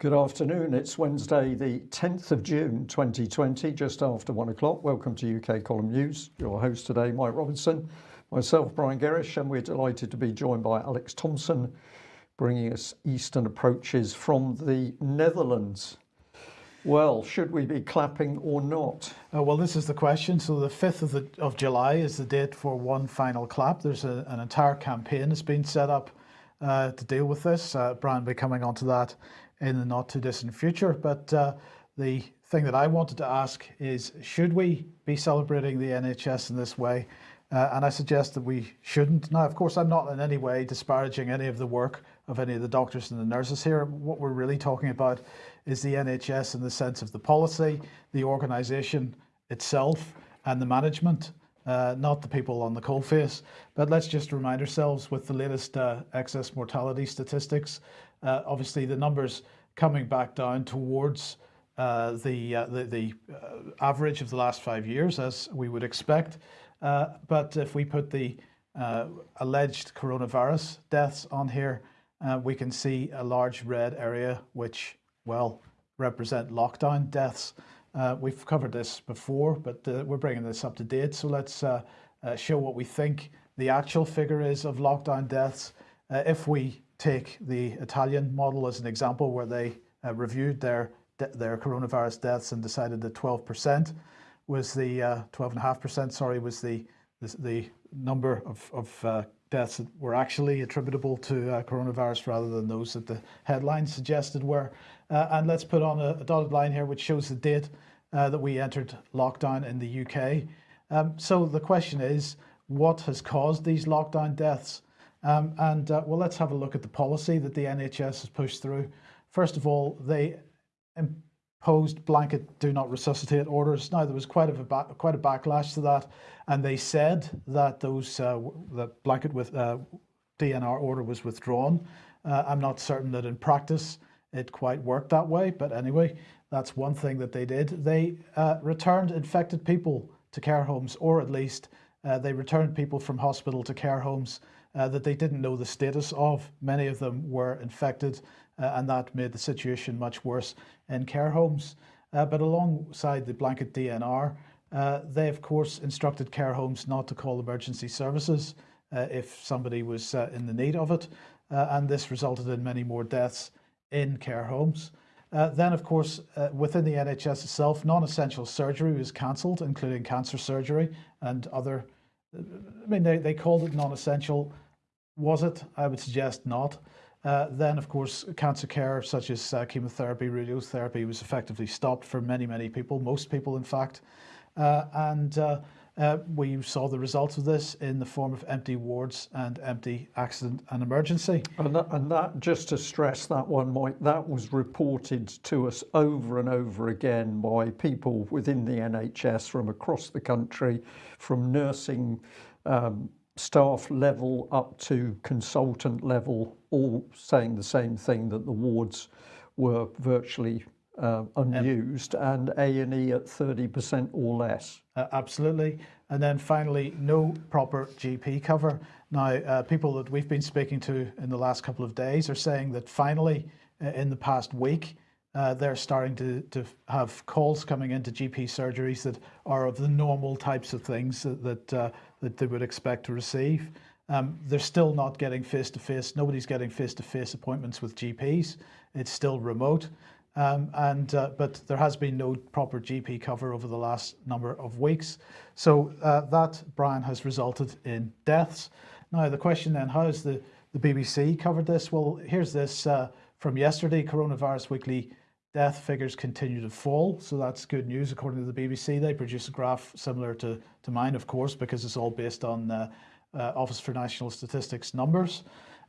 Good afternoon. It's Wednesday, the 10th of June 2020, just after one o'clock. Welcome to UK Column News. Your host today, Mike Robinson, myself, Brian Gerrish, and we're delighted to be joined by Alex Thompson, bringing us Eastern approaches from the Netherlands. Well, should we be clapping or not? Uh, well, this is the question. So the 5th of, the, of July is the date for one final clap. There's a, an entire campaign that's been set up uh, to deal with this. Uh, Brian will be coming on to that in the not too distant future. But uh, the thing that I wanted to ask is, should we be celebrating the NHS in this way? Uh, and I suggest that we shouldn't. Now, of course, I'm not in any way disparaging any of the work of any of the doctors and the nurses here. What we're really talking about is the NHS in the sense of the policy, the organisation itself, and the management, uh, not the people on the coalface. But let's just remind ourselves with the latest uh, excess mortality statistics, uh, obviously the numbers coming back down towards uh, the, uh, the, the uh, average of the last five years, as we would expect. Uh, but if we put the uh, alleged coronavirus deaths on here, we can see a large red area, which, well, represent lockdown deaths. we've covered this before, but we're bringing this up to date. So let's show what we think the actual figure is of lockdown deaths. if we take the Italian model as an example where they uh, reviewed their their coronavirus deaths and decided that 12% was the 12.5% uh, sorry was the the, the number of, of uh, deaths that were actually attributable to uh, coronavirus rather than those that the headlines suggested were. Uh, and let's put on a, a, dotted line here which shows the date uh, that we entered lockdown in the UK. Um, so the question is, what has caused these lockdown deaths? Um, and uh, well, let's have a look at the policy that the NHS has pushed through. First of all, they imposed blanket do not resuscitate orders. Now there was quite a quite a backlash to that, and they said that those uh, the blanket with uh, DNR order was withdrawn. Uh, I'm not certain that in practice it quite worked that way, but anyway, that's one thing that they did. They uh, returned infected people to care homes, or at least uh, they returned people from hospital to care homes uh, that they didn't know the status of. Many of them were infected uh, and that made the situation much worse in care homes. Uh, but alongside the blanket DNR, uh, they of course instructed care homes not to call emergency services uh, if somebody was uh, in the need of it. and this resulted in many more deaths in care homes. then, of course, within the NHS itself, non-essential surgery was cancelled, including cancer surgery and other I mean, they, they called it non-essential. Was it? I would suggest not. Uh, then, of course, cancer care such as uh, chemotherapy, radiotherapy was effectively stopped for many, many people, most people, in fact. Uh, and uh, we saw the results of this in the form of empty wards and empty accident and emergency. And that, and that, just to stress that one, Mike, that was reported to us over and over again by people within the NHS from across the country, from nursing um, staff level up to consultant level, all saying the same thing that the wards were virtually uh, unused and A&E at 30% or less. Uh, absolutely. And then finally, no proper GP cover. Now, uh, people that we've been speaking to in the last couple of days are saying that finally, uh, in the past week, uh, they're starting to, to have calls coming into GP surgeries that are of the normal types of things that, that, uh, that they would expect to receive. Um, they're still not getting face-to-face. -face. Nobody's getting face-to-face -face appointments with GPs. It's still remote. Um, and uh, but there has been no proper GP cover over the last number of weeks. So uh, that, Brian, has resulted in deaths. Now the question then, how has the, the BBC covered this? Well, here's this uh, from yesterday, Coronavirus Weekly death figures continue to fall. So that's good news according to the BBC. They produce a graph similar to, to mine, of course, because it's all based on uh, uh, Office for National Statistics numbers.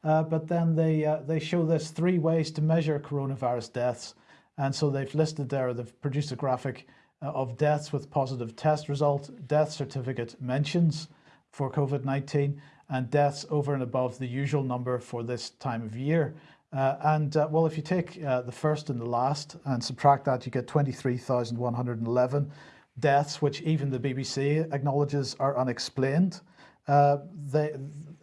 Uh, but then they, they show this three ways to measure coronavirus deaths. And so they've listed there, they've produced a graphic uh, of deaths with positive test result, death certificate mentions for COVID-19 and deaths over and above the usual number for this time of year. Uh, and uh, well, if you take uh, the first and the last and subtract that, you get 23,111 deaths, which even the BBC acknowledges are unexplained. Uh, they,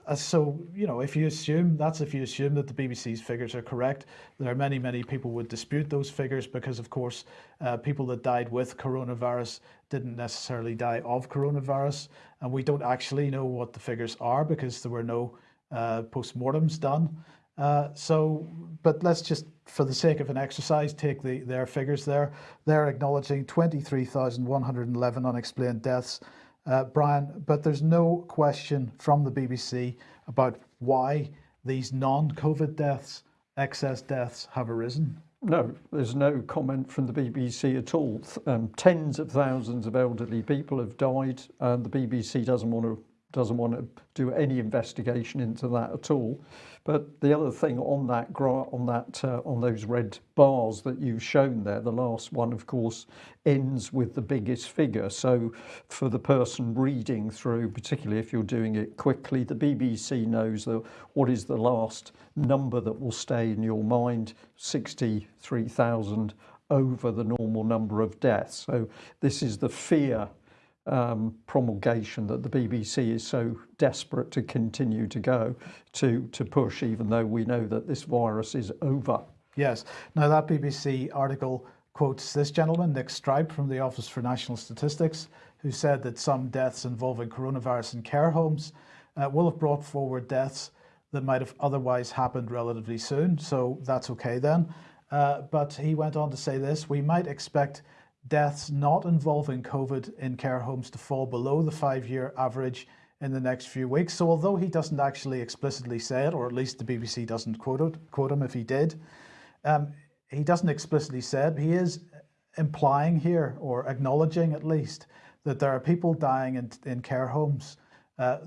uh, so, you know, if you assume, that's if you assume that the BBC's figures are correct. There are many, many people would dispute those figures because, of course, uh, people that died with coronavirus didn't necessarily die of coronavirus. And we don't actually know what the figures are because there were no uh, postmortems done. Uh, so, but let's just, for the sake of an exercise, take the, their figures there. They're acknowledging 23,111 unexplained deaths uh, Brian, but there's no question from the BBC about why these non-COVID deaths, excess deaths have arisen. No, there's no comment from the BBC at all. Um, tens of thousands of elderly people have died and the BBC doesn't want to doesn't want to do any investigation into that at all. But the other thing on that on that uh, on those red bars that you've shown there, the last one, of course, ends with the biggest figure. So for the person reading through, particularly if you're doing it quickly, the BBC knows that what is the last number that will stay in your mind, 63,000 over the normal number of deaths. So this is the fear um, promulgation that the BBC is so desperate to continue to go to to push even though we know that this virus is over. Yes. Now that BBC article quotes this gentleman, Nick Stripe from the Office for National Statistics, who said that some deaths involving coronavirus in care homes uh, will have brought forward deaths that might have otherwise happened relatively soon. So that's okay then. Uh, but he went on to say this, we might expect deaths not involving COVID in care homes to fall below the five-year average in the next few weeks. So although he doesn't actually explicitly say it, or at least the BBC doesn't quote, it, quote him if he did, um, he doesn't explicitly say it, he is implying here, or acknowledging at least, that there are people dying in, in care homes uh,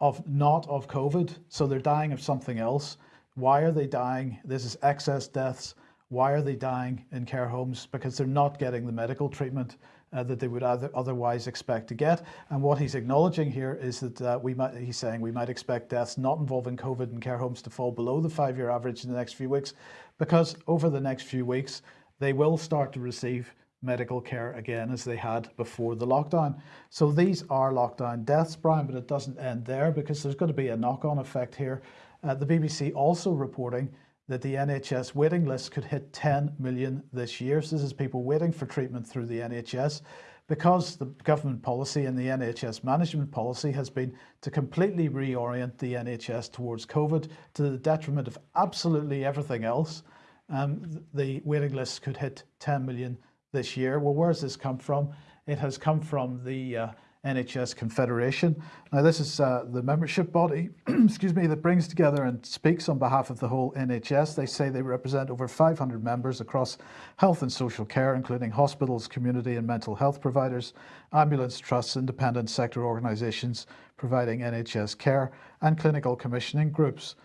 of not of COVID, so they're dying of something else. Why are they dying? This is excess deaths why are they dying in care homes? Because they're not getting the medical treatment uh, that they would other, otherwise expect to get. And what he's acknowledging here is that uh, we might, he's saying we might expect deaths not involving COVID in care homes to fall below the five-year average in the next few weeks, because over the next few weeks, they will start to receive medical care again as they had before the lockdown. So these are lockdown deaths, Brian, but it doesn't end there because there's going to be a knock-on effect here. Uh, the BBC also reporting that the NHS waiting list could hit 10 million this year. So this is people waiting for treatment through the NHS because the government policy and the NHS management policy has been to completely reorient the NHS towards COVID to the detriment of absolutely everything else. Um, the waiting list could hit 10 million this year. Well, where has this come from? It has come from the uh, NHS Confederation. Now this is uh, the membership body, excuse me, that brings together and speaks on behalf of the whole NHS. They say they represent over 500 members across health and social care, including hospitals, community and mental health providers, ambulance trusts, independent sector organisations providing NHS care, and clinical commissioning groups.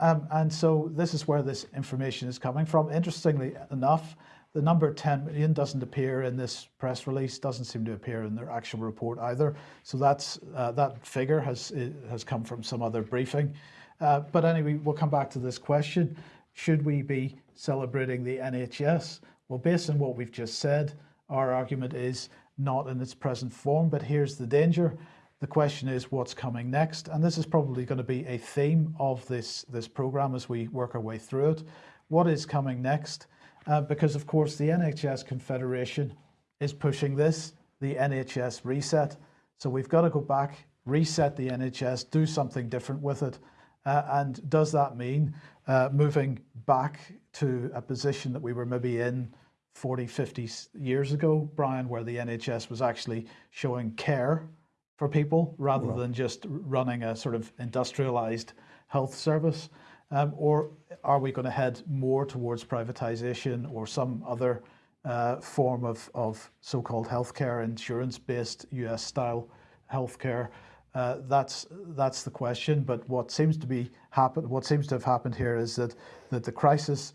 Um, and so this is where this information is coming from. Interestingly enough, the number 10 million doesn't appear in this press release, doesn't seem to appear in their actual report either. So that's uh, that figure has has come from some other briefing. Uh, but anyway, we'll come back to this question. Should we be celebrating the NHS? Well, based on what we've just said, our argument is not in its present form, but here's the danger. The question is what's coming next? And this is probably going to be a theme of this, this program as we work our way through it. What is coming next? Uh, because of course the NHS Confederation is pushing this, the NHS reset. So we've got to go back, reset the NHS, do something different with it. Uh, and does that mean uh, moving back to a position that we were maybe in 40, 50 years ago, Brian, where the NHS was actually showing care for people rather right. than just running a sort of industrialized health service? Um, or are we going to head more towards privatization or some other uh, form of, of so-called healthcare, insurance-based US-style healthcare? Uh, that's that's the question. But what seems to be happen, what seems to have happened here is that that the crisis,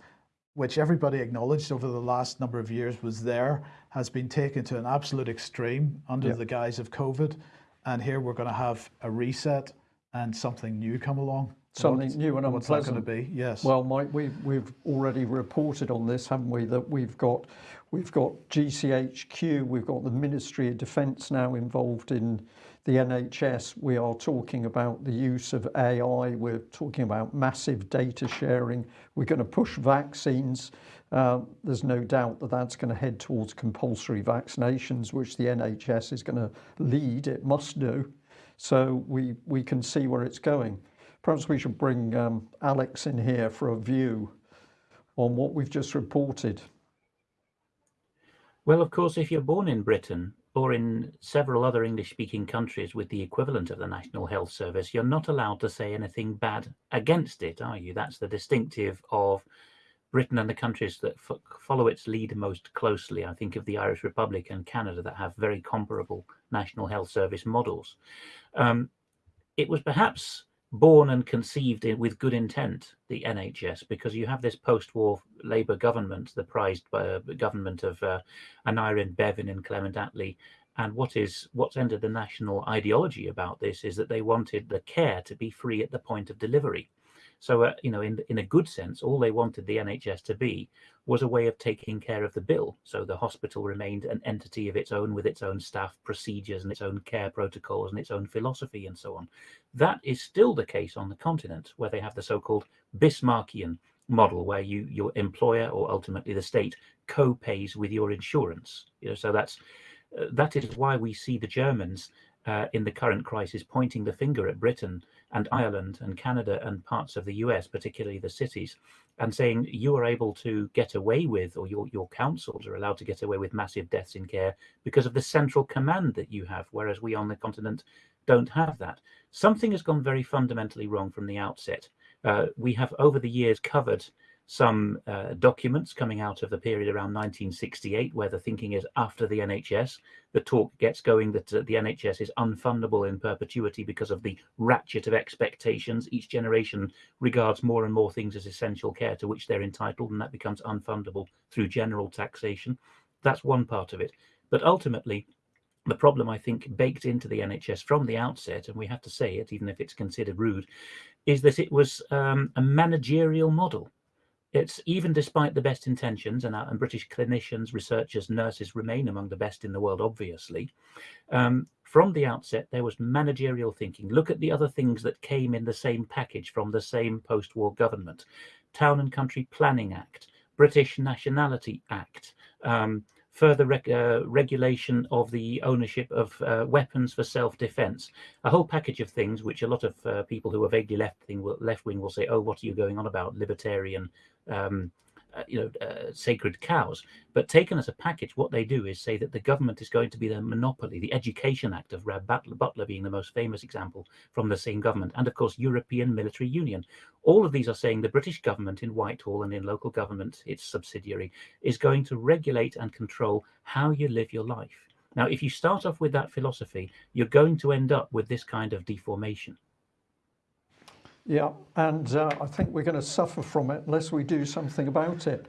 which everybody acknowledged over the last number of years was there, has been taken to an absolute extreme under yep. the guise of COVID, and here we're going to have a reset and something new come along. Something what, new and what's unpleasant. What's going to be? Yes. Well, Mike, we, we've already reported on this, haven't we? That we've got we've got GCHQ, we've got the Ministry of Defence now involved in the NHS. We are talking about the use of AI. We're talking about massive data sharing. We're going to push vaccines. Uh, there's no doubt that that's going to head towards compulsory vaccinations, which the NHS is going to lead. It must do. So we, we can see where it's going. Perhaps we should bring um, Alex in here for a view on what we've just reported. Well, of course, if you're born in Britain or in several other English speaking countries with the equivalent of the National Health Service, you're not allowed to say anything bad against it, are you? That's the distinctive of Britain and the countries that follow its lead most closely. I think of the Irish Republic and Canada that have very comparable National Health Service models. Um, it was perhaps born and conceived with good intent, the NHS, because you have this post-war Labour government, the prized uh, government of uh, Aneurin Bevan and Clement Attlee. And what is what's entered the national ideology about this is that they wanted the care to be free at the point of delivery. So, uh, you know, in, in a good sense, all they wanted the NHS to be was a way of taking care of the bill. So the hospital remained an entity of its own with its own staff procedures and its own care protocols and its own philosophy and so on. That is still the case on the continent where they have the so-called Bismarckian model where you your employer or ultimately the state co-pays with your insurance. You know, so that's uh, that is why we see the Germans uh, in the current crisis pointing the finger at Britain and Ireland and Canada and parts of the US, particularly the cities, and saying you are able to get away with, or your, your councils are allowed to get away with massive deaths in care because of the central command that you have, whereas we on the continent don't have that. Something has gone very fundamentally wrong from the outset. Uh, we have over the years covered some uh, documents coming out of the period around 1968, where the thinking is after the NHS, the talk gets going that uh, the NHS is unfundable in perpetuity because of the ratchet of expectations. Each generation regards more and more things as essential care to which they're entitled, and that becomes unfundable through general taxation. That's one part of it. But ultimately, the problem I think baked into the NHS from the outset, and we have to say it, even if it's considered rude, is that it was um, a managerial model it's even despite the best intentions, and, uh, and British clinicians, researchers, nurses remain among the best in the world, obviously. Um, from the outset, there was managerial thinking. Look at the other things that came in the same package from the same post-war government. Town and Country Planning Act, British Nationality Act, um, further uh, regulation of the ownership of uh, weapons for self-defense, a whole package of things which a lot of uh, people who are vaguely left-wing will, left will say, oh, what are you going on about, libertarian um, uh, you know, uh, sacred cows. But taken as a package, what they do is say that the government is going to be the monopoly. The Education Act of Rab Butler being the most famous example from the same government, and of course European Military Union. All of these are saying the British government in Whitehall and in local government, its subsidiary, is going to regulate and control how you live your life. Now, if you start off with that philosophy, you're going to end up with this kind of deformation. Yeah, and uh, I think we're going to suffer from it unless we do something about it.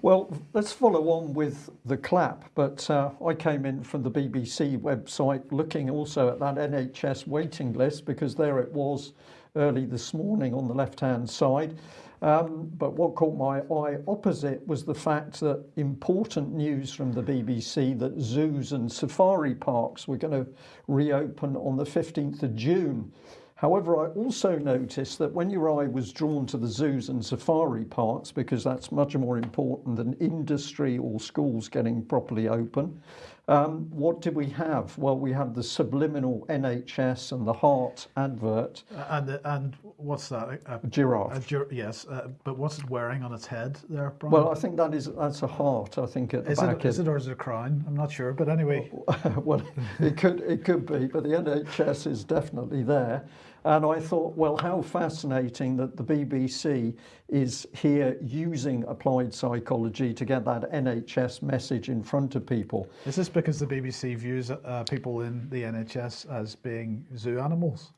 Well, let's follow on with the clap, but uh, I came in from the BBC website looking also at that NHS waiting list because there it was early this morning on the left-hand side. Um, but what caught my eye opposite was the fact that important news from the BBC that zoos and safari parks were going to reopen on the 15th of June. However, I also noticed that when your eye was drawn to the zoos and safari parks, because that's much more important than industry or schools getting properly open, um, what did we have? Well, we had the subliminal NHS and the heart advert. Uh, and and what's that? A, a giraffe. A gir yes, uh, but what's it wearing on its head there, Brian? Well, I think that is that's a heart. I think at is the back. It, is it or is it a crown? I'm not sure, but anyway. well, it could it could be, but the NHS is definitely there. And I thought, well, how fascinating that the BBC is here using applied psychology to get that NHS message in front of people. Is this because the BBC views uh, people in the NHS as being zoo animals?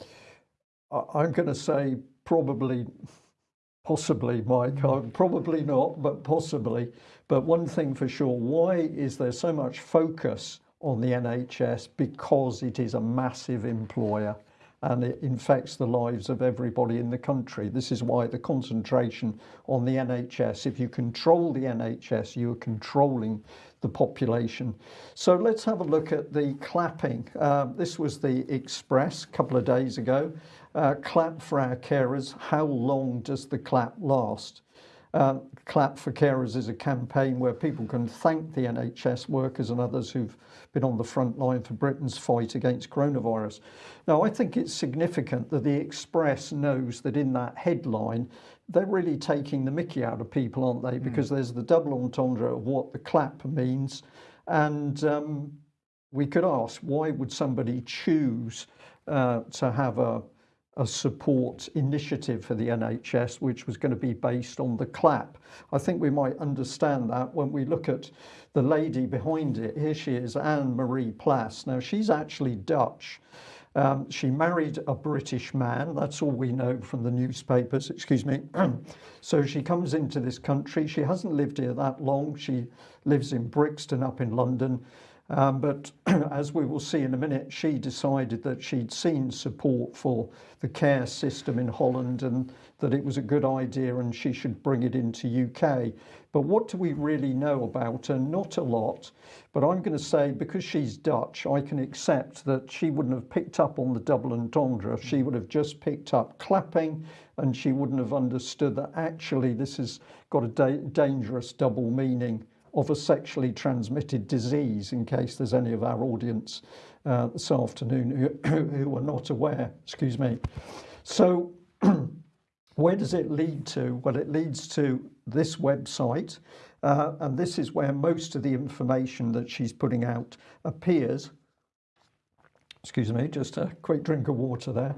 I'm going to say probably, possibly, Mike. Mm. Probably not, but possibly. But one thing for sure, why is there so much focus on the NHS? Because it is a massive employer and it infects the lives of everybody in the country. This is why the concentration on the NHS, if you control the NHS, you are controlling the population. So let's have a look at the clapping. Uh, this was the Express a couple of days ago. Uh, clap for our carers. How long does the clap last? Um, clap for carers is a campaign where people can thank the NHS workers and others who've been on the front line for Britain's fight against coronavirus. Now, I think it's significant that the Express knows that in that headline, they're really taking the mickey out of people, aren't they? Because mm. there's the double entendre of what the clap means. And um, we could ask, why would somebody choose uh, to have a a support initiative for the NHS, which was going to be based on the clap. I think we might understand that when we look at the lady behind it. Here she is, Anne Marie Plas. Now, she's actually Dutch. Um, she married a British man. That's all we know from the newspapers, excuse me. so she comes into this country. She hasn't lived here that long. She lives in Brixton up in London. Um, but as we will see in a minute, she decided that she'd seen support for the care system in Holland and that it was a good idea and she should bring it into UK. But what do we really know about her? Not a lot. But I'm going to say because she's Dutch, I can accept that she wouldn't have picked up on the double entendre. She would have just picked up clapping and she wouldn't have understood that actually this has got a da dangerous double meaning of a sexually transmitted disease in case there's any of our audience uh, this afternoon who, who are not aware excuse me. So where does it lead to? Well it leads to this website uh, and this is where most of the information that she's putting out appears. Excuse me just a quick drink of water there.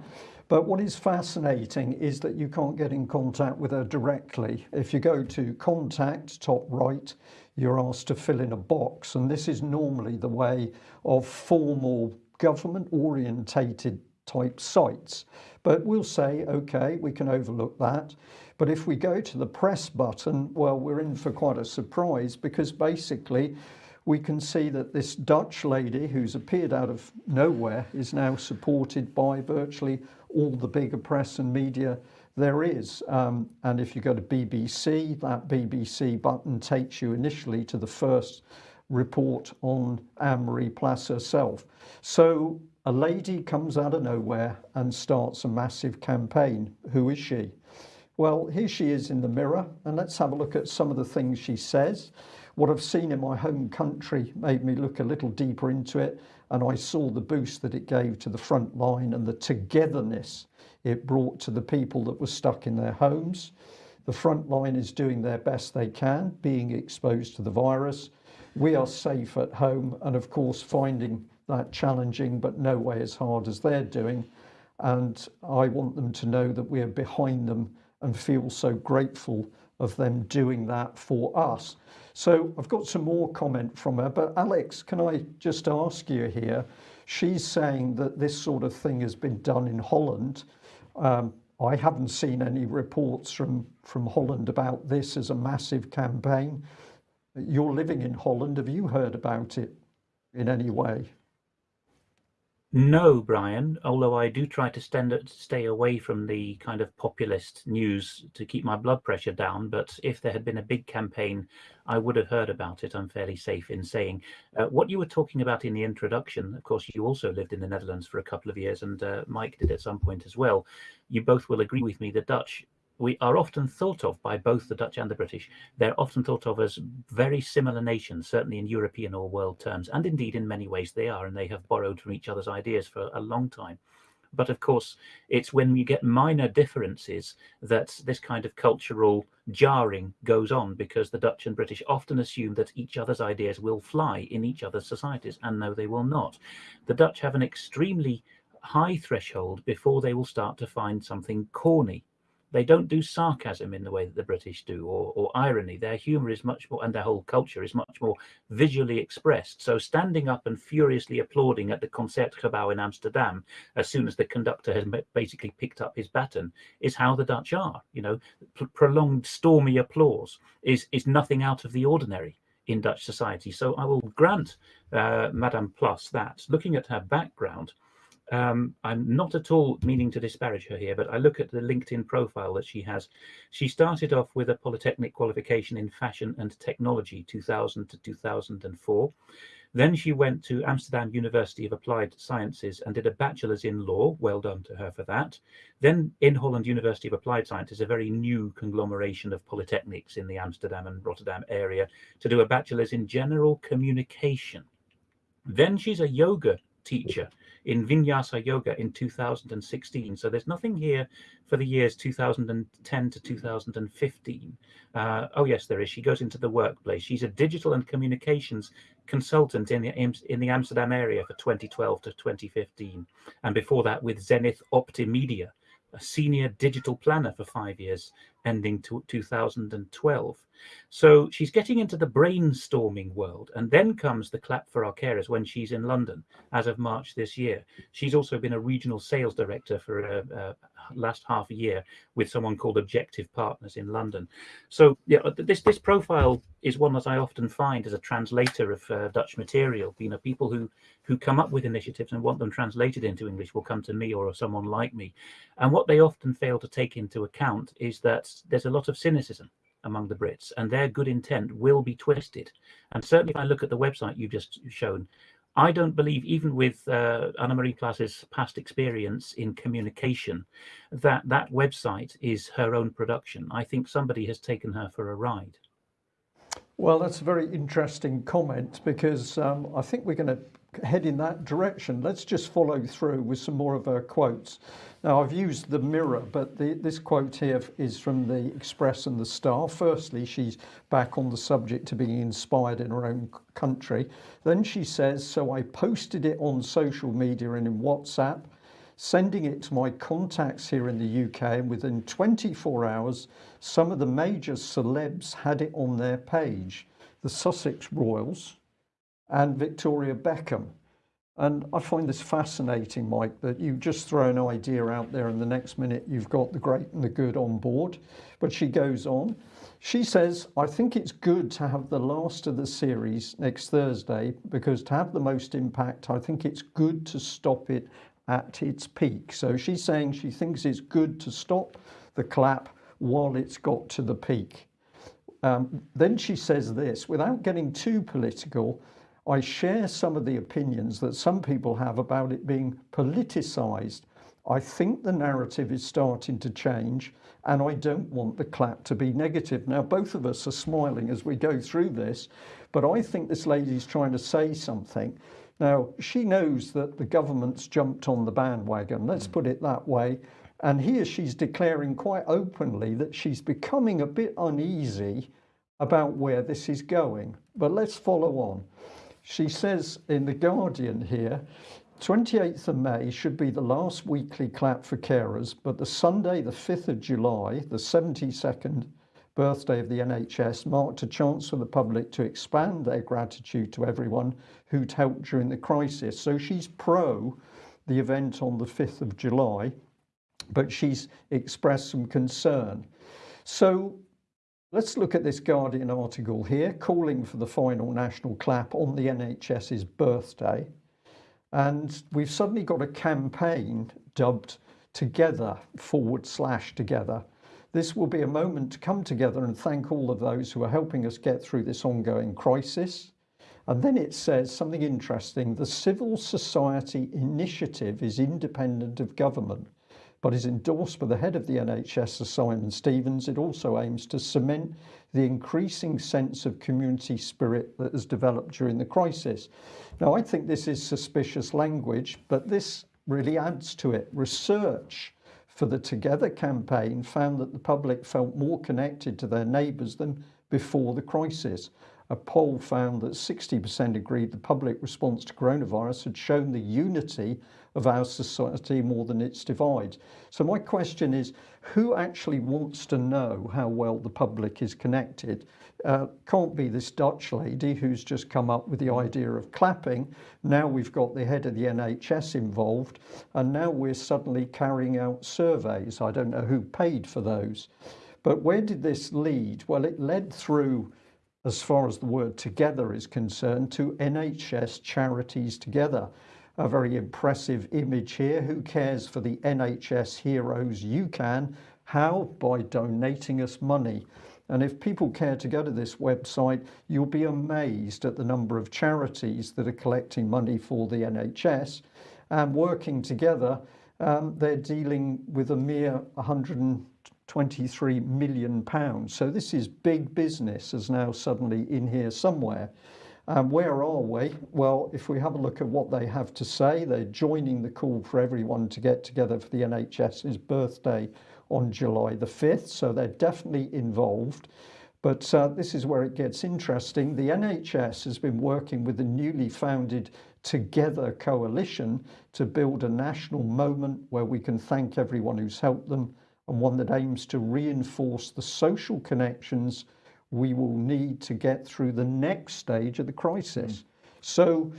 But what is fascinating is that you can't get in contact with her directly. If you go to contact top right you're asked to fill in a box. And this is normally the way of formal government orientated type sites. But we'll say okay we can overlook that. But if we go to the press button well we're in for quite a surprise because basically we can see that this Dutch lady who's appeared out of nowhere is now supported by virtually all the bigger press and media there is um, and if you go to BBC that BBC button takes you initially to the first report on Anne-Marie herself. So a lady comes out of nowhere and starts a massive campaign. Who is she? Well here she is in the mirror and let's have a look at some of the things she says. What I've seen in my home country made me look a little deeper into it and I saw the boost that it gave to the front line and the togetherness it brought to the people that were stuck in their homes. The front line is doing their best they can being exposed to the virus. We are safe at home and of course finding that challenging but no way as hard as they're doing. And I want them to know that we are behind them and feel so grateful of them doing that for us. So I've got some more comment from her but Alex can I just ask you here? She's saying that this sort of thing has been done in Holland um, I haven't seen any reports from from Holland about this as a massive campaign. You're living in Holland. Have you heard about it in any way no, Brian, although I do try to stand, stay away from the kind of populist news to keep my blood pressure down. But if there had been a big campaign, I would have heard about it. I'm fairly safe in saying. Uh, what you were talking about in the introduction, of course, you also lived in the Netherlands for a couple of years, and uh, Mike did at some point as well. You both will agree with me the Dutch we are often thought of by both the Dutch and the British. They're often thought of as very similar nations, certainly in European or world terms, and indeed in many ways they are, and they have borrowed from each other's ideas for a long time. But of course, it's when you get minor differences that this kind of cultural jarring goes on because the Dutch and British often assume that each other's ideas will fly in each other's societies, and no, they will not. The Dutch have an extremely high threshold before they will start to find something corny they don't do sarcasm in the way that the British do or, or irony. Their humor is much more, and their whole culture is much more visually expressed. So standing up and furiously applauding at the Concertgebouw in Amsterdam, as soon as the conductor has basically picked up his baton, is how the Dutch are. You know, prolonged stormy applause is, is nothing out of the ordinary in Dutch society. So I will grant uh, Madame Plas that, looking at her background, um, I'm not at all meaning to disparage her here, but I look at the LinkedIn profile that she has. She started off with a polytechnic qualification in fashion and technology, 2000 to 2004. Then she went to Amsterdam University of Applied Sciences and did a bachelor's in law. Well done to her for that. Then Inholland University of Applied Sciences, a very new conglomeration of polytechnics in the Amsterdam and Rotterdam area, to do a bachelor's in general communication. Then she's a yoga teacher in Vinyasa Yoga in 2016. So there's nothing here for the years 2010 to 2015. Uh, oh yes, there is. She goes into the workplace. She's a digital and communications consultant in the in the Amsterdam area for 2012 to 2015, and before that with Zenith Optimedia, a senior digital planner for five years, ending to 2012. So she's getting into the brainstorming world. And then comes the clap for our carers when she's in London as of March this year. She's also been a regional sales director for uh, uh, last half a year with someone called Objective Partners in London. So yeah, uh, this this profile is one that I often find as a translator of uh, Dutch material. You know, people who who come up with initiatives and want them translated into English will come to me or someone like me. And what they often fail to take into account is that there's a lot of cynicism among the Brits, and their good intent will be twisted. And certainly, if I look at the website you've just shown, I don't believe, even with uh, Anna Marie Plas's past experience in communication, that that website is her own production. I think somebody has taken her for a ride. Well, that's a very interesting comment because um, I think we're going to head in that direction. Let's just follow through with some more of her quotes. Now, I've used the mirror, but the, this quote here is from the Express and the Star. Firstly, she's back on the subject to being inspired in her own country. Then she says, So I posted it on social media and in WhatsApp, sending it to my contacts here in the UK. And within 24 hours, some of the major celebs had it on their page the Sussex Royals and Victoria Beckham. And I find this fascinating, Mike, that you just throw an idea out there and the next minute you've got the great and the good on board. But she goes on. She says, I think it's good to have the last of the series next Thursday because to have the most impact, I think it's good to stop it at its peak. So she's saying she thinks it's good to stop the clap while it's got to the peak. Um, then she says this without getting too political. I share some of the opinions that some people have about it being politicized. I think the narrative is starting to change and I don't want the clap to be negative. Now, both of us are smiling as we go through this, but I think this lady's trying to say something. Now, she knows that the government's jumped on the bandwagon, let's hmm. put it that way. And here she's declaring quite openly that she's becoming a bit uneasy about where this is going. But let's follow on. She says in The Guardian here, 28th of May should be the last weekly clap for carers, but the Sunday, the 5th of July, the 72nd birthday of the NHS, marked a chance for the public to expand their gratitude to everyone who'd helped during the crisis. So she's pro the event on the 5th of July, but she's expressed some concern. So Let's look at this Guardian article here, calling for the final national clap on the NHS's birthday. And we've suddenly got a campaign dubbed Together forward slash together. This will be a moment to come together and thank all of those who are helping us get through this ongoing crisis. And then it says something interesting. The civil society initiative is independent of government but is endorsed by the head of the NHS, Sir Simon Stevens. It also aims to cement the increasing sense of community spirit that has developed during the crisis. Now, I think this is suspicious language, but this really adds to it. Research for the Together campaign found that the public felt more connected to their neighbours than before the crisis. A poll found that 60% agreed the public response to coronavirus had shown the unity of our society more than its divides. So my question is, who actually wants to know how well the public is connected? Uh, can't be this Dutch lady who's just come up with the idea of clapping. Now we've got the head of the NHS involved, and now we're suddenly carrying out surveys. I don't know who paid for those. But where did this lead? Well, it led through as far as the word together is concerned, to NHS charities together. A very impressive image here. Who cares for the NHS heroes? You can. How? By donating us money. And if people care to go to this website, you'll be amazed at the number of charities that are collecting money for the NHS and working together. Um, they're dealing with a mere 123 million pounds. So this is big business is now suddenly in here somewhere. And where are we? Well, if we have a look at what they have to say, they're joining the call for everyone to get together for the NHS's birthday on July the 5th. So they're definitely involved. But uh, this is where it gets interesting. The NHS has been working with the newly founded Together coalition to build a national moment where we can thank everyone who's helped them and one that aims to reinforce the social connections we will need to get through the next stage of the crisis. Mm. So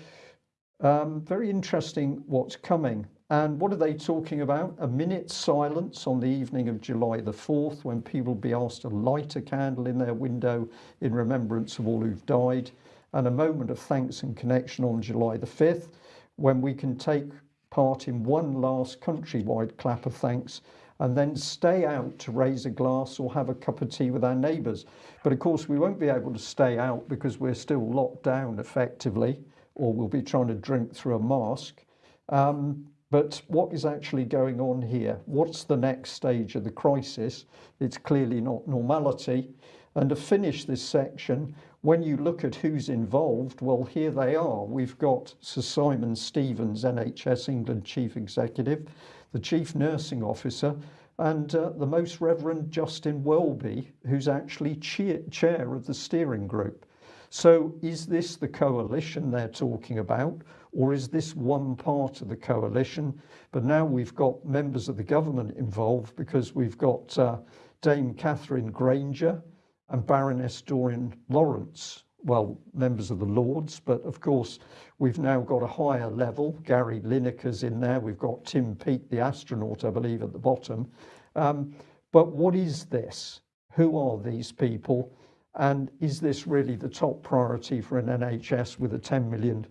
um, very interesting what's coming. And what are they talking about? A minute's silence on the evening of July the 4th when people will be asked to light a candle in their window in remembrance of all who've died and a moment of thanks and connection on July the 5th when we can take part in one last countrywide clap of thanks and then stay out to raise a glass or have a cup of tea with our neighbours. But of course, we won't be able to stay out because we're still locked down effectively, or we'll be trying to drink through a mask. Um, but what is actually going on here? What's the next stage of the crisis? It's clearly not normality. And to finish this section, when you look at who's involved, well, here they are. We've got Sir Simon Stevens, NHS England Chief Executive, the Chief Nursing Officer, and uh, the Most Reverend Justin Welby, who's actually chair, of the steering group. So is this the coalition they're talking about, or is this one part of the coalition? But now we've got members of the government involved because we've got uh, Dame Katherine Grainger and Baroness Doreen Lawrence well, members of the Lords, but of course we've now got a higher level. Gary Lineker's in there. We've got Tim Peake, the astronaut, I believe, at the bottom. Um, but what is this? Who are these people? And is this really the top priority for an NHS with a 10 million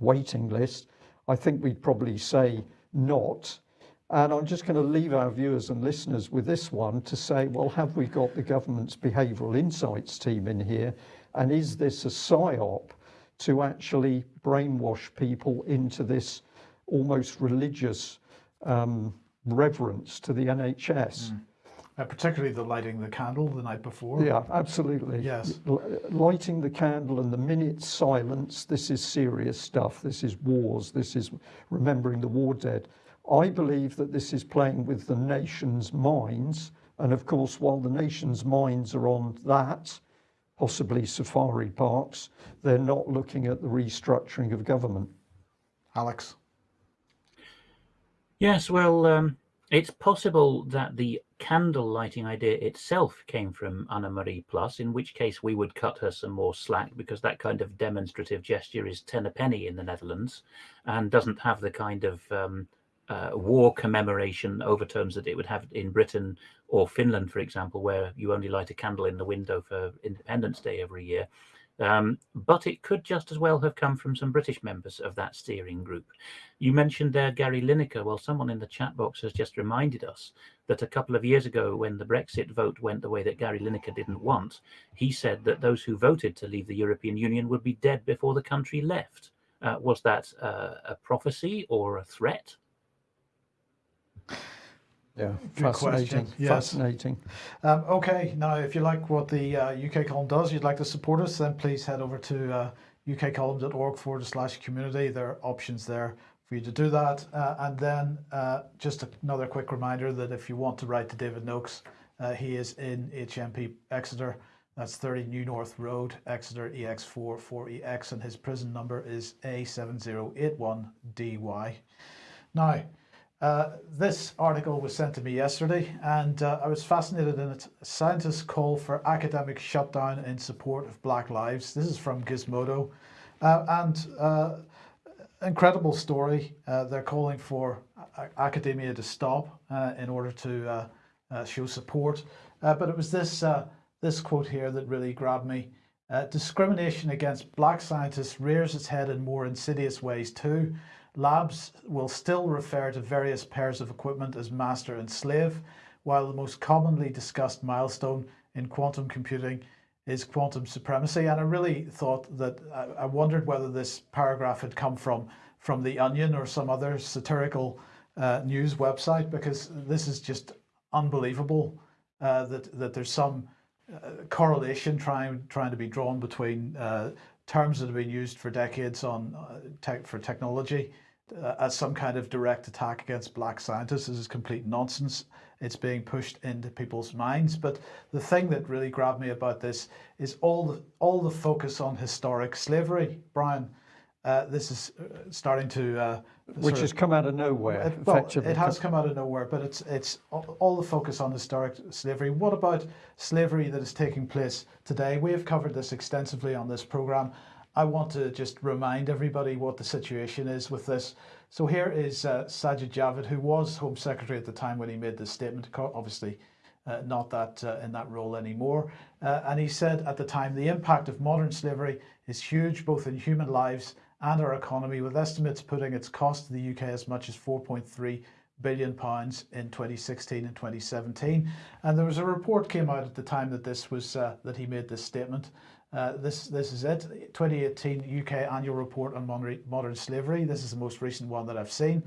waiting list? I think we'd probably say not. And I'm just going to leave our viewers and listeners with this one to say, well, have we got the government's behavioural insights team in here? And is this a psyop to actually brainwash people into this almost religious um, reverence to the NHS? Mm. Uh, particularly the lighting the candle the night before. Yeah, absolutely. Yes. L lighting the candle and the minute silence. This is serious stuff. This is wars. This is remembering the war dead. I believe that this is playing with the nation's minds. And of course, while the nation's minds are on that, possibly safari parks, they're not looking at the restructuring of government. Alex. Yes, well, um, it's possible that the candle lighting idea itself came from Anna Marie Plas, in which case we would cut her some more slack because that kind of demonstrative gesture is ten a penny in the Netherlands and doesn't have the kind of um, uh, war commemoration overtones that it would have in Britain or Finland, for example, where you only light a candle in the window for Independence Day every year. Um, but it could just as well have come from some British members of that steering group. You mentioned there Gary Lineker. Well, someone in the chat box has just reminded us that a couple of years ago, when the Brexit vote went the way that Gary Lineker didn't want, he said that those who voted to leave the European Union would be dead before the country left. Uh, was that uh, a prophecy or a threat? Yeah, fascinating. Yes. Fascinating. Um, okay, now if you like what the uh, UK column does, you'd like to support us, then please head over to uh, ukcolumn.org forward slash community. There are options there for you to do that. Uh, and then uh, just another quick reminder that if you want to write to David Noakes, uh, he is in HMP Exeter. That's 30 New North Road, Exeter EX4 4EX, and his prison number is A7081DY. Now, uh, this article was sent to me yesterday and uh, I was fascinated in it. Scientists call for academic shutdown in support of Black Lives. This is from Gizmodo. Uh, and uh, incredible story. Uh, they're calling for academia to stop in order to show support. but it was this, this quote here that really grabbed me. Discrimination against black scientists rears its head in more insidious ways too. labs will still refer to various pairs of equipment as master and slave, while the most commonly discussed milestone in quantum computing is quantum supremacy. And I really thought that I wondered whether this paragraph had come from from the Onion or some other satirical uh, news website because this is just unbelievable uh, that that there's some uh, correlation trying trying to be drawn between uh, terms that have been used for decades on uh, tech for technology uh, as some kind of direct attack against black scientists. This is complete nonsense. It's being pushed into people's minds. But the thing that really grabbed me about this is all the all the focus on historic slavery, Brian. Uh, this is uh, starting to uh, which has come out of nowhere. It, well, it has come out of nowhere, but it's it's all the focus on historic slavery. What about slavery that is taking place today? We have covered this extensively on this program. I want to just remind everybody what the situation is with this. So here is uh, Sajid Javid, who was Home Secretary at the time when he made this statement, obviously uh, not that uh, in that role anymore. Uh, and he said at the time, the impact of modern slavery is huge, both in human lives and our economy, with estimates putting its cost to the UK as much as 4.3 billion pounds in 2016 and 2017. And there was a report came out at the time that this was uh, that he made this statement. Uh, this this is it. 2018 UK annual report on modern slavery. This is the most recent one that I've seen.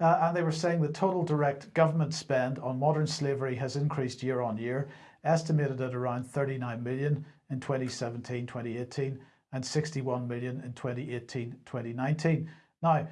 Uh, and they were saying the total direct government spend on modern slavery has increased year on year, estimated at around 39 million in 2017 2018 and 61 million in 2018-2019. Now,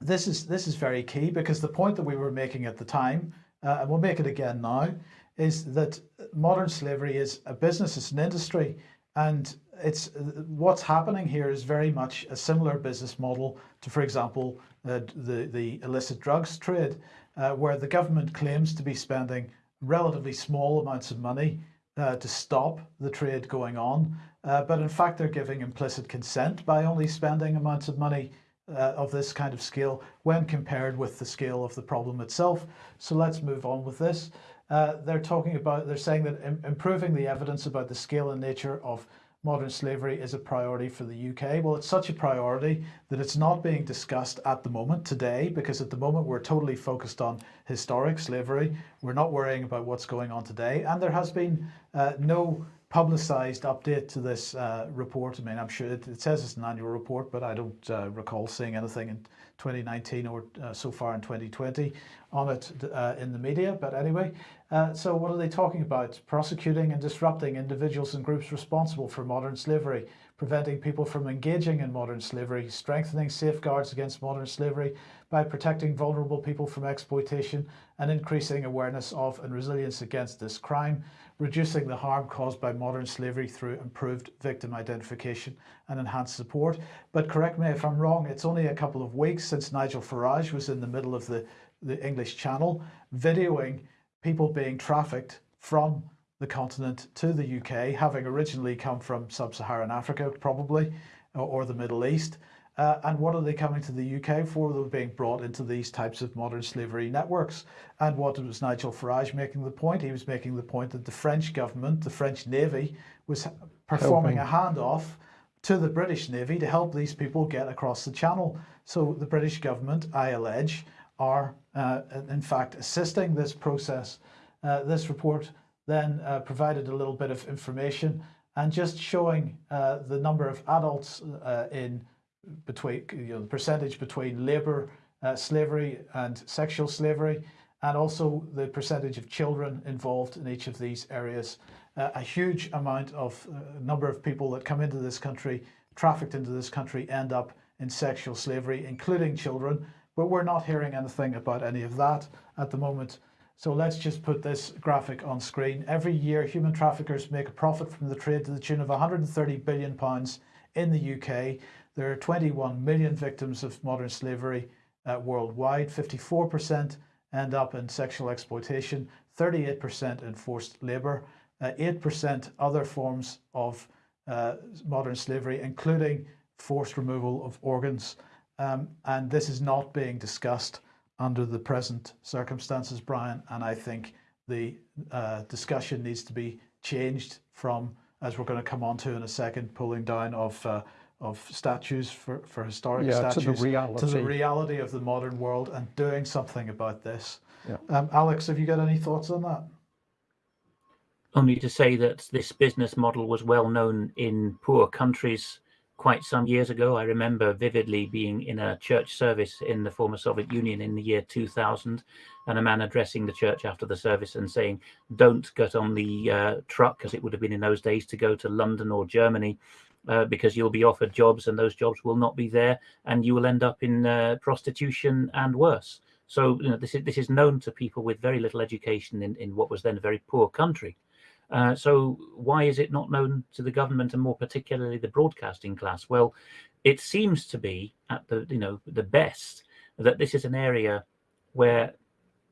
this is this is very key because the point that we were making at the time, uh, and we'll make it again now, is that modern slavery is a business, it's an industry, and it's what's happening here is very much a similar business model to, for example, uh, the the illicit drugs trade, uh, where the government claims to be spending relatively small amounts of money uh, to stop the trade going on. Uh, but in fact, they're giving implicit consent by only spending amounts of money uh, of this kind of scale when compared with the scale of the problem itself. So let's move on with this. Uh, they're talking about, they're saying that Im improving the evidence about the scale and nature of modern slavery is a priority for the UK. Well, it's such a priority that it's not being discussed at the moment today, because at the moment we're totally focused on historic slavery. We're not worrying about what's going on today. And there has been uh, no publicized update to this uh, report. I mean, I'm sure it, it, says it's an annual report, but I don't uh, recall seeing anything in 2019 or uh, so far in 2020 on it uh, in the media. But anyway, uh, so what are they talking about? Prosecuting and disrupting individuals and groups responsible for modern slavery, preventing people from engaging in modern slavery, strengthening safeguards against modern slavery by protecting vulnerable people from exploitation and increasing awareness of and resilience against this crime, reducing the harm caused by modern slavery through improved victim identification and enhanced support. But correct me if I'm wrong, it's only a couple of weeks since Nigel Farage was in the middle of the, the English Channel videoing people being trafficked from the continent to the UK, having originally come from sub-Saharan Africa probably, or, or the Middle East. Uh, and what are they coming to the UK for? They're being brought into these types of modern slavery networks. And what was Nigel Farage making the point? He was making the point that the French government, the French Navy, was performing Helping. a handoff to the British Navy to help these people get across the channel. So the British government, I allege, are uh, in fact assisting this process. Uh, this report then uh, provided a little bit of information and just showing uh, the number of adults uh, in between you know the percentage between labor uh, slavery and sexual slavery and also the percentage of children involved in each of these areas. Uh, a huge amount of uh, number of people that come into this country trafficked into this country end up in sexual slavery including children but we're not hearing anything about any of that at the moment. So let's just put this graphic on screen. Every year human traffickers make a profit from the trade to the tune of 130 billion pounds in the UK there are 21 million victims of modern slavery uh, worldwide. 54% end up in sexual exploitation, 38% in forced labour, 8% uh, other forms of uh, modern slavery, including forced removal of organs. Um, and this is not being discussed under the present circumstances, Brian. And I think the uh, discussion needs to be changed from, as we're going to come on to in a second, pulling down of uh, of statues for, for historic yeah, statues to the reality. to the reality of the modern world and doing something about this. Yeah. Um, Alex, have you got any thoughts on that? Only to say that this business model was well known in poor countries quite some years ago. I remember vividly being in a church service in the former Soviet Union in the year 2000, and a man addressing the church after the service and saying, Don't get on the uh, truck, as it would have been in those days, to go to London or Germany. Uh, because you'll be offered jobs and those jobs will not be there, and you will end up in uh, prostitution and worse. So you know, this is this is known to people with very little education in, in what was then a very poor country. Uh, so why is it not known to the government and more particularly the broadcasting class? Well, it seems to be at the you know the best that this is an area where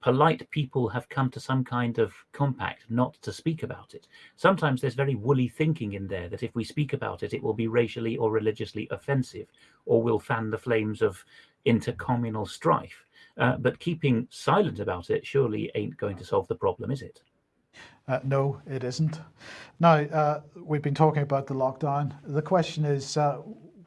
polite people have come to some kind of compact not to speak about it. Sometimes there's very woolly thinking in there that if we speak about it, it will be racially or religiously offensive or will fan the flames of intercommunal strife. Uh, but keeping silent about it surely ain't going to solve the problem, is it? Uh, no, it isn't. Now, uh, we've been talking about the lockdown. The question is, uh,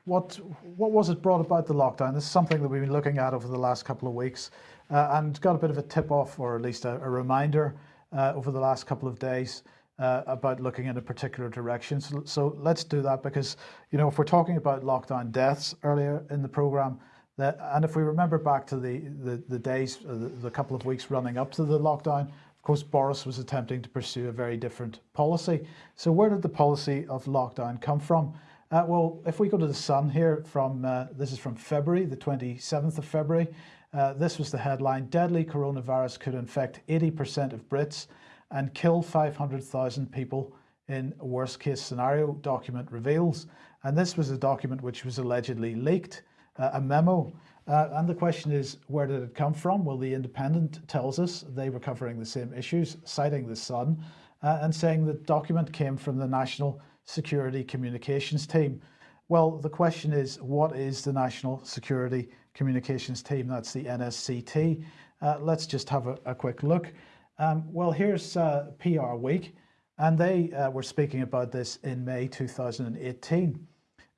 what what was it brought about the lockdown? This is something that we've been looking at over the last couple of weeks uh, and got a bit of a tip off, or at least a, a reminder uh, over the last couple of days uh, about looking in a particular direction. So, so let's do that because, you know, if we're talking about lockdown deaths earlier in the program, that, and if we remember back to the, the, the days, the, the couple of weeks running up to the lockdown, of course, Boris was attempting to pursue a very different policy. So where did the policy of lockdown come from? Uh, well, if we go to the Sun here from, uh, this is from February, the 27th of February, uh, this was the headline, deadly coronavirus could infect 80% of Brits and kill 500,000 people in worst case scenario, document reveals. And this was a document which was allegedly leaked, uh, a memo uh, and the question is, where did it come from? Well, The Independent tells us they were covering the same issues, citing the Sun, uh, and saying the document came from the National Security Communications Team. Well, the question is, what is the National Security Communications Team? That's the NSCT. Uh, let's just have a, a quick look. Um, well, here's uh, PR Week, and they uh, were speaking about this in May 2018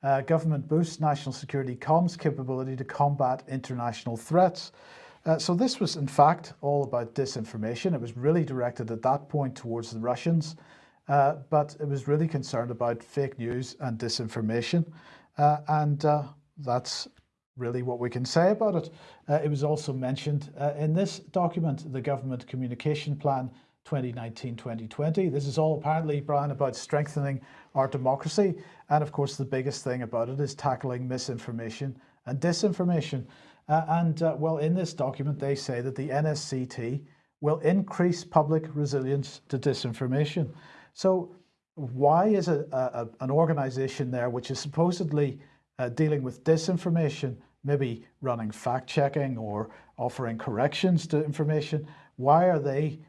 uh, government boosts national security comms capability to combat international threats. Uh, so this was in fact all about disinformation. It was really directed at that point towards the Russians, uh, but it was really concerned about fake news and disinformation. And that's really what we can say about it. Uh, it was also mentioned in this document, the government communication plan 2019-2020. This is all apparently, Brian, about strengthening our democracy. And of course, the biggest thing about it is tackling misinformation and disinformation. Uh, and uh, well, in this document, they say that the NSCT will increase public resilience to disinformation. So why is a, a an organization there which is supposedly uh, dealing with disinformation, maybe running fact checking or offering corrections to information, why are they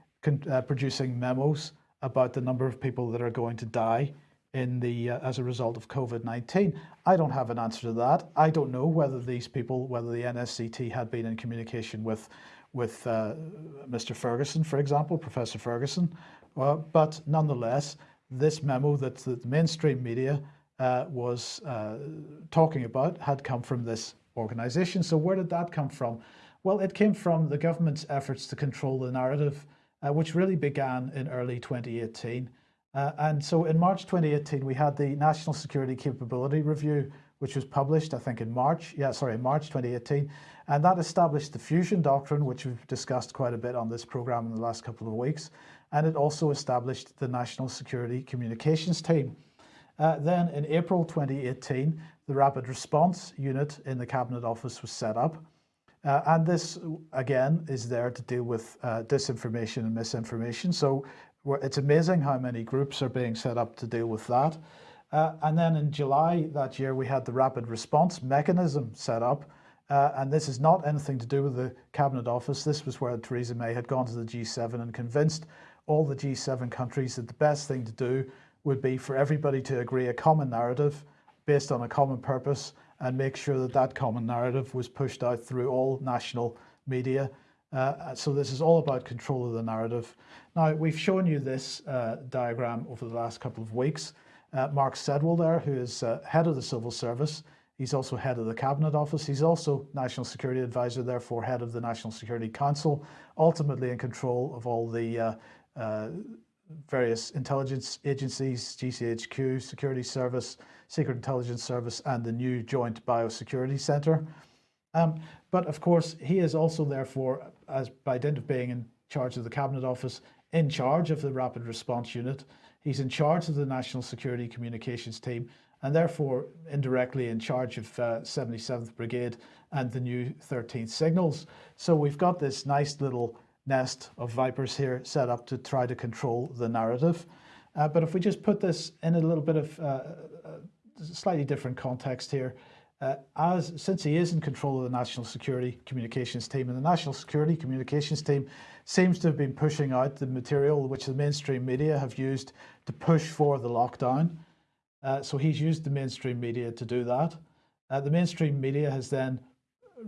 uh, producing memos about the number of people that are going to die in the uh, as a result of COVID-19? I don't have an answer to that. I don't know whether these people, whether the NSCT had been in communication with with uh, Mr. Ferguson, for example, Professor Ferguson, uh, but nonetheless, this memo that the mainstream media uh, was uh, talking about had come from this organization. So where did that come from? Well, it came from the government's efforts to control the narrative uh, which really began in early 2018. Uh, and so in March 2018, we had the National Security Capability Review, which was published, I think, in March. Yeah, sorry, March 2018. And that established the fusion doctrine, which we've discussed quite a bit on this program in the last couple of weeks. And it also established the National Security Communications Team. Uh, then in April 2018, the Rapid Response Unit in the Cabinet Office was set up. Uh, and this, again, is there to deal with uh, disinformation and misinformation. So it's amazing how many groups are being set up to deal with that. Uh, and then in July that year, we had the rapid response mechanism set up. Uh, and this is not anything to do with the Cabinet Office. This was where Theresa May had gone to the G7 and convinced all the G7 countries that the best thing to do would be for everybody to agree a common narrative based on a common purpose and make sure that that common narrative was pushed out through all national media. Uh, so this is all about control of the narrative. Now, we've shown you this uh, diagram over the last couple of weeks. uh, Mark Sedwill there, who is uh, head of the civil service. He's also head of the Cabinet Office. He's also National Security Advisor, therefore head of the National Security Council, ultimately in control of all the uh, uh, various intelligence agencies, GCHQ, Security Service, Secret Intelligence Service, and the new Joint Biosecurity Centre. Um, but of course, he is also therefore, as by dint of being in charge of the Cabinet Office, in charge of the Rapid Response Unit. He's in charge of the National Security Communications Team and therefore indirectly in charge of uh, 77th Brigade and the new 13th Signals. So we've got this nice little nest of vipers here set up to try to control the narrative. Uh, but if we just put this in a little bit of uh, uh slightly different context here, uh, as since he is in control of the National Security Communications Team, and the National Security Communications Team seems to have been pushing out the material which the mainstream media have used to push for the lockdown. Uh, so he's used the mainstream media to do that. Uh, the mainstream media has then,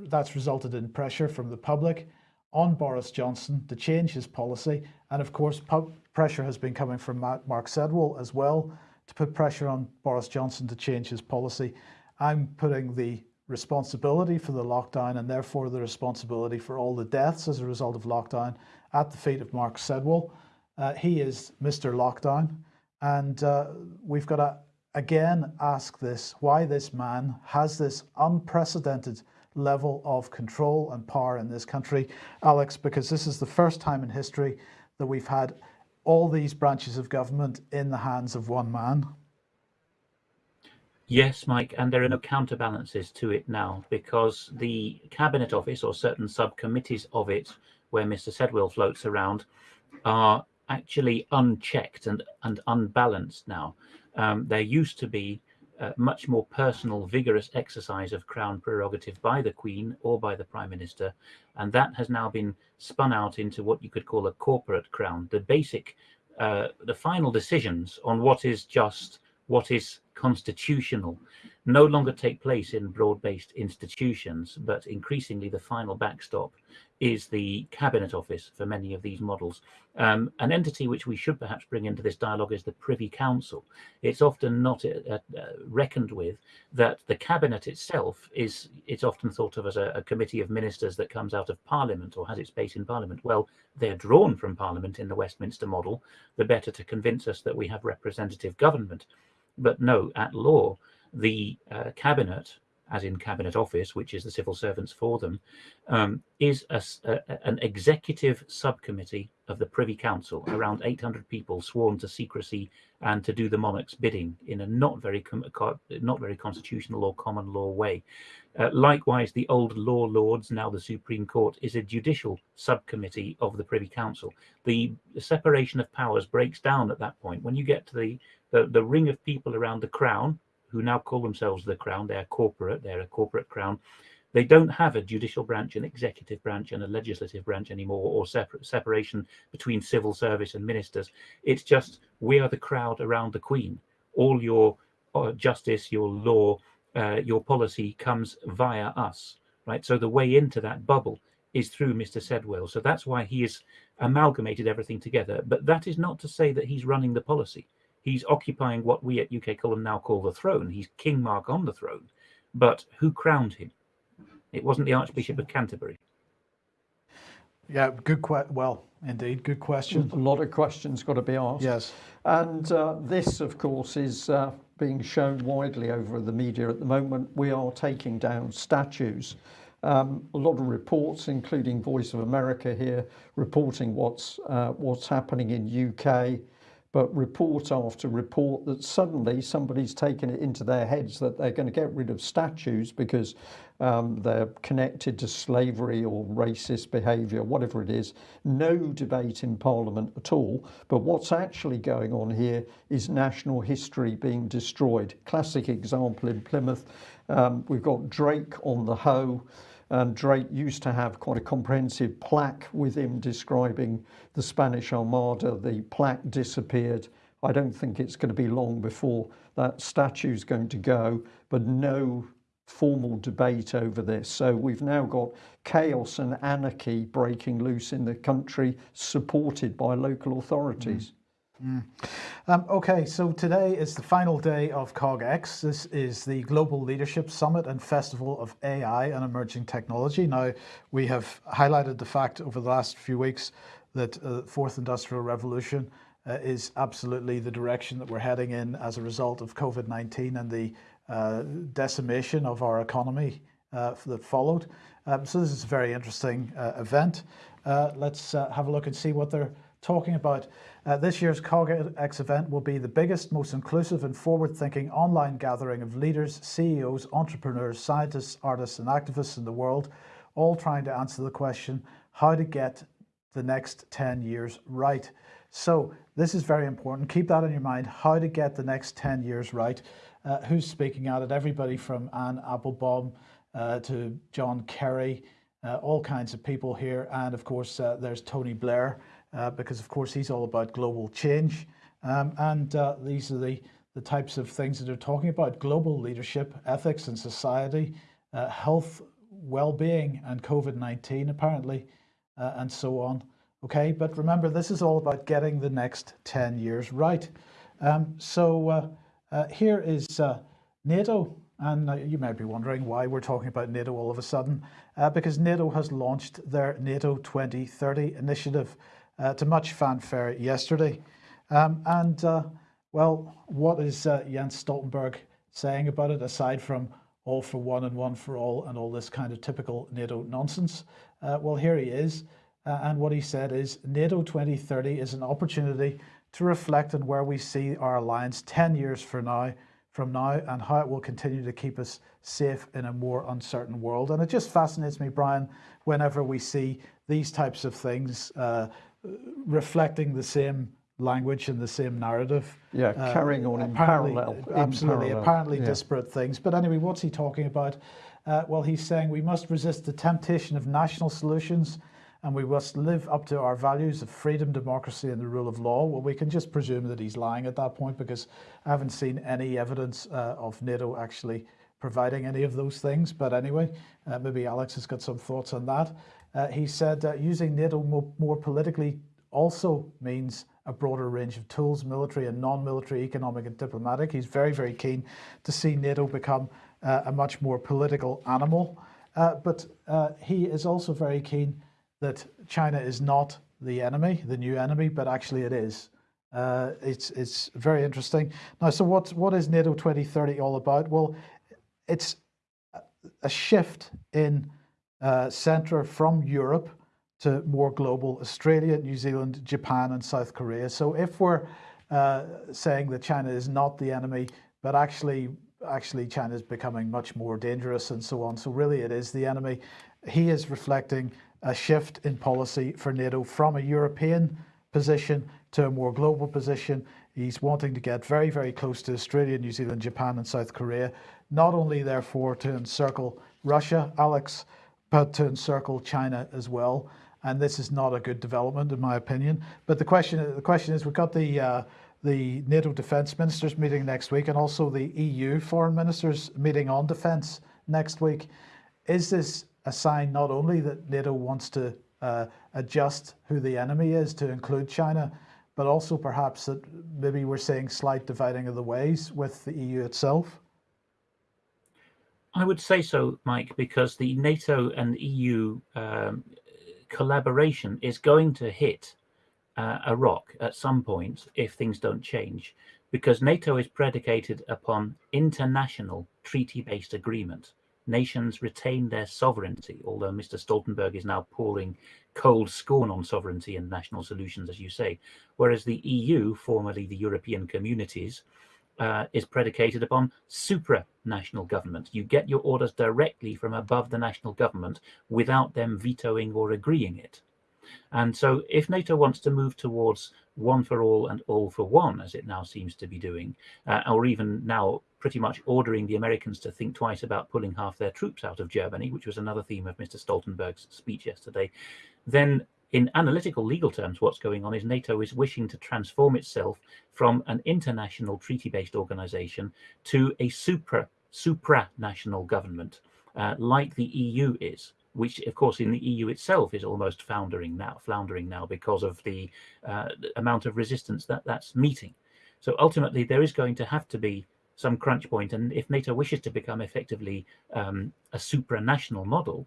that's resulted in pressure from the public on Boris Johnson to change his policy. And of course, pressure has been coming from Mark Sedwill as well to put pressure on Boris Johnson to change his policy. I'm putting the responsibility for the lockdown and therefore the responsibility for all the deaths as a result of lockdown at the feet of Mark Sedwill. Uh, he is Mr. Lockdown. And uh, we've got to again ask this, why this man has this unprecedented level of control and power in this country. Alex, because this is the first time in history that we've had all these branches of government in the hands of one man. Yes, Mike, and there are no counterbalances to it now because the Cabinet Office or certain subcommittees of it, where Mr. Sedwill floats around, are actually unchecked and, and unbalanced now. Um, there used to be uh, much more personal, vigorous exercise of Crown prerogative by the Queen or by the Prime Minister, and that has now been spun out into what you could call a corporate Crown. The basic, uh, the final decisions on what is just, what is constitutional no longer take place in broad-based institutions, but increasingly the final backstop is the Cabinet Office for many of these models. Um, an entity which we should perhaps bring into this dialogue is the Privy Council. It's often not uh, uh, reckoned with that the Cabinet itself is, it's often thought of as a, a committee of ministers that comes out of Parliament or has its base in Parliament. Well, they're drawn from Parliament in the Westminster model, the better to convince us that we have representative government. But no, at law, the uh, cabinet, as in cabinet office, which is the civil servants for them, um, is a, a, an executive subcommittee of the Privy Council, around 800 people sworn to secrecy and to do the monarch's bidding in a not very not very constitutional or common law way. Uh, likewise, the old law lords, now the Supreme Court, is a judicial subcommittee of the Privy Council. The, separation of powers breaks down at that point. When you get to the, the, the ring of people around the crown, who now call themselves the Crown. They're corporate, they're a corporate Crown. They don't have a judicial branch, an executive branch, and a legislative branch anymore, or separate separation between civil service and ministers. It's just we are the crowd around the Queen. All your uh, justice, your law, uh, your policy comes via us, right? So the way into that bubble is through Mr. Sedwill. So that's why he has amalgamated everything together. But that is not to say that he's running the policy he's occupying what we at UK Column now call the throne. He's King Mark on the throne. But who crowned him? It wasn't the Archbishop of Canterbury. Yeah, good question. Well, indeed, good question. A lot of questions got to be asked. Yes. And uh, this, of course, is uh, being shown widely over the media at the moment. We are taking down statues. Um, a lot of reports, including Voice of America here, reporting what's uh, what's happening in UK, but report after report that suddenly somebody's taken it into their heads that they're going to get rid of statues because um, they're connected to slavery or racist behaviour, whatever it is. No debate in Parliament at all. But what's actually going on here is national history being destroyed. Classic example in Plymouth. Um, we've got Drake on the Hoe. And Drake used to have quite a comprehensive plaque with him describing the Spanish Armada. The plaque disappeared. I don't think it's going to be long before that statue is going to go, but no formal debate over this. So we've now got chaos and anarchy breaking loose in the country, supported by local authorities. Mm. Um, okay, so today is the final day of CogX. This is the Global Leadership Summit and Festival of AI and Emerging Technology. Now, we have highlighted the fact over the last few weeks that uh, Fourth Industrial Revolution uh, is absolutely the direction that we're heading in as a result of COVID-19 and the uh, decimation of our economy uh, that followed. Um, so this is a very interesting uh, event. Uh, let's have a look and see what they're talking about. Uh, this year's CogX event will be the biggest, most inclusive and forward-thinking online gathering of leaders, CEOs, entrepreneurs, scientists, artists and activists in the world, all trying to answer the question, how to get the next 10 years right. So this is very important. Keep that in your mind, how to get the next 10 years right. Uh, who's speaking at it? Everybody from Anne Applebaum uh, to John Kerry, uh, all kinds of people here. And of course, uh, there's Tony Blair, uh, because of course he's all about global change. Um, and uh, these are the, the types of things that they're talking about, global leadership, ethics and society, uh, health, well-being and COVID-19 apparently, uh, and so on. Okay, but remember this is all about getting the next 10 years right. Um, so uh, here is NATO and you might be wondering why we're talking about NATO all of a sudden, uh, because NATO has launched their NATO 2030 initiative uh, to much fanfare yesterday. Um, and uh, well, what is uh, Jens Stoltenberg saying about it, aside from all for one and one for all and all this kind of typical NATO nonsense? Uh, well, here he is. Uh, and what he said is NATO 2030 is an opportunity to reflect on where we see our alliance 10 years from now, from now and how it will continue to keep us safe in a more uncertain world. And it just fascinates me, Brian, whenever we see these types of things, uh, reflecting the same language and the same narrative. Yeah, uh, carrying on in parallel. Absolutely, in parallel. apparently yeah. disparate things. But anyway, what's he talking about? Uh, well, he's saying we must resist the temptation of national solutions and we must live up to our values of freedom, democracy and the rule of law. Well, we can just presume that he's lying at that point because I haven't seen any evidence uh, of NATO actually providing any of those things. But anyway, uh, maybe Alex has got some thoughts on that. Uh, he said uh, using NATO more, more politically also means a broader range of tools, military and non-military, economic and diplomatic. He's very, very keen to see NATO become uh, a much more political animal. Uh, but uh, he is also very keen that China is not the enemy, the new enemy, but actually it is. Uh, it's, it's very interesting. Now, so what, what is NATO 2030 all about? Well, it's a shift in uh, centre from Europe to more global Australia, New Zealand, Japan and South Korea. So if we're uh, saying that China is not the enemy, but actually actually China is becoming much more dangerous and so on. So really it is the enemy. He is reflecting a shift in policy for NATO from a European position to a more global position. He's wanting to get very, very close to Australia, New Zealand, Japan and South Korea, not only therefore to encircle Russia, Alex, to encircle China as well. And this is not a good development, in my opinion. But the question, the question is, we've got the uh, the NATO defence ministers meeting next week, and also the EU foreign ministers meeting on defence next week. Is this a sign not only that NATO wants to uh, adjust who the enemy is to include China, but also perhaps that maybe we're seeing slight dividing of the ways with the EU itself? I would say so, Mike, because the NATO and EU um, collaboration is going to hit uh, a rock at some point if things don't change, because NATO is predicated upon international treaty-based agreement. Nations retain their sovereignty, although Mr. Stoltenberg is now pouring cold scorn on sovereignty and national solutions, as you say, whereas the EU, formerly the European communities, uh, is predicated upon supranational government. You get your orders directly from above the national government without them vetoing or agreeing it. And so if NATO wants to move towards one for all and all for one, as it now seems to be doing, uh, or even now pretty much ordering the Americans to think twice about pulling half their troops out of Germany, which was another theme of Mr. Stoltenberg's speech yesterday, then in analytical legal terms, what's going on is NATO is wishing to transform itself from an international treaty-based organization to a supra supranational government, uh, like the EU is. which of course in the EU itself is almost now, floundering now because of the, uh, amount of resistance that that's meeting. So ultimately, there is going to have to be some crunch point, and if NATO wishes to become effectively um, a supranational model,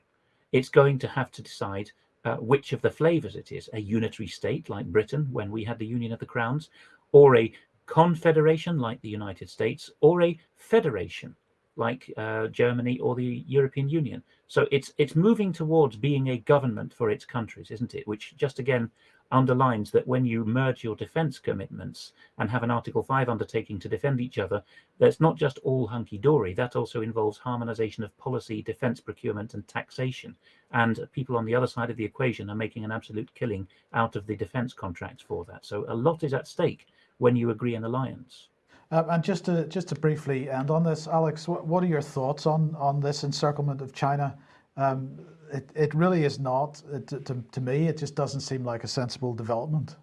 it's going to have to decide uh, which of the flavors it is a unitary state like Britain when we had the Union of the Crowns, or a confederation like the United States, or a federation like uh, Germany or the European Union. So it's it's moving towards being a government for its countries, isn't it? Which just again underlines that when you merge your defense commitments and have an Article 5 undertaking to defend each other, that's not just all hunky dory. That also involves harmonization of policy, defense procurement, and taxation. And people on the other side of the equation are making an absolute killing out of the defense contracts for that. So a lot is at stake when you agree an alliance. Uh, and just to just to briefly end on this, Alex, what, what are your thoughts on on this encirclement of China? Um, it, it really is not, it, to, to me, it just doesn't seem like a sensible development.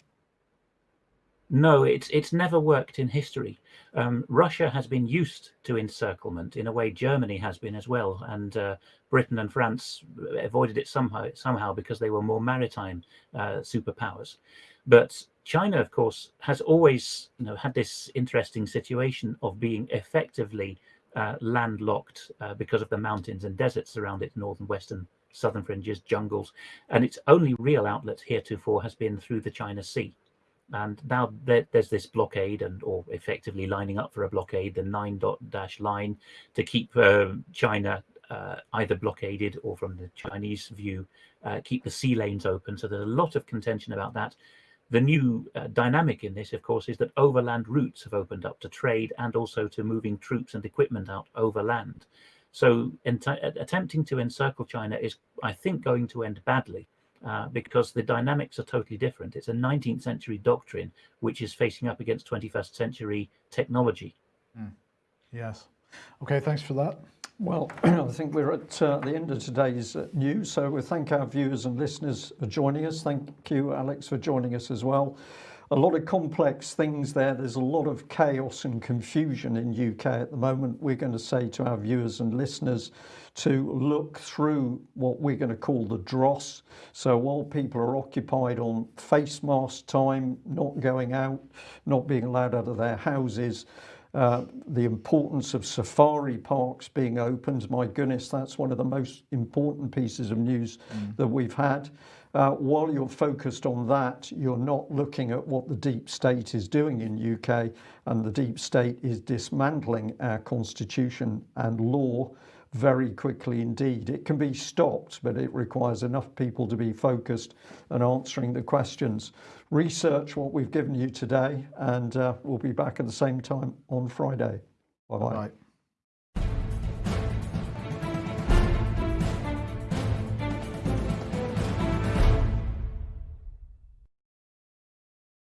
No, it's it's never worked in history. Um, Russia has been used to encirclement in a way Germany has been as well, and uh, Britain and France avoided it somehow somehow because they were more maritime uh, superpowers. But China, of course, has always you know had this interesting situation of being effectively uh, landlocked uh, because of the mountains and deserts around its northern, western, southern fringes, jungles, and its only real outlet heretofore has been through the China Sea. And now there, there's this blockade, and or effectively lining up for a blockade, the nine dot dash line, to keep uh, China either blockaded or, from the Chinese view, uh, keep the sea lanes open. So there's a lot of contention about that. The new uh, dynamic in this, of course, is that overland routes have opened up to trade and also to moving troops and equipment out overland. So attempting to encircle China is, I think, going to end badly uh, because the dynamics are totally different. It's a 19th century doctrine which is facing up against 21st century technology. Mm. Yes. Okay, thanks for that. Well, I think we're at uh, the end of today's uh, news, so we thank our viewers and listeners for joining us. Thank you, Alex, for joining us as well. A lot of complex things there. There's a lot of chaos and confusion in UK at the moment. We're going to say to our viewers and listeners to look through what we're going to call the dross. So while people are occupied on face mask time, not going out, not being allowed out of their houses, uh, the importance of safari parks being opened my goodness that's one of the most important pieces of news mm. that we've had. Uh, while you're focused on that you're not looking at what the deep state is doing in UK and the deep state is dismantling our constitution and law very quickly indeed. It can be stopped but it requires enough people to be focused and answering the questions. Research what we've given you today, and uh, we'll be back at the same time on Friday. Bye-bye. bye bye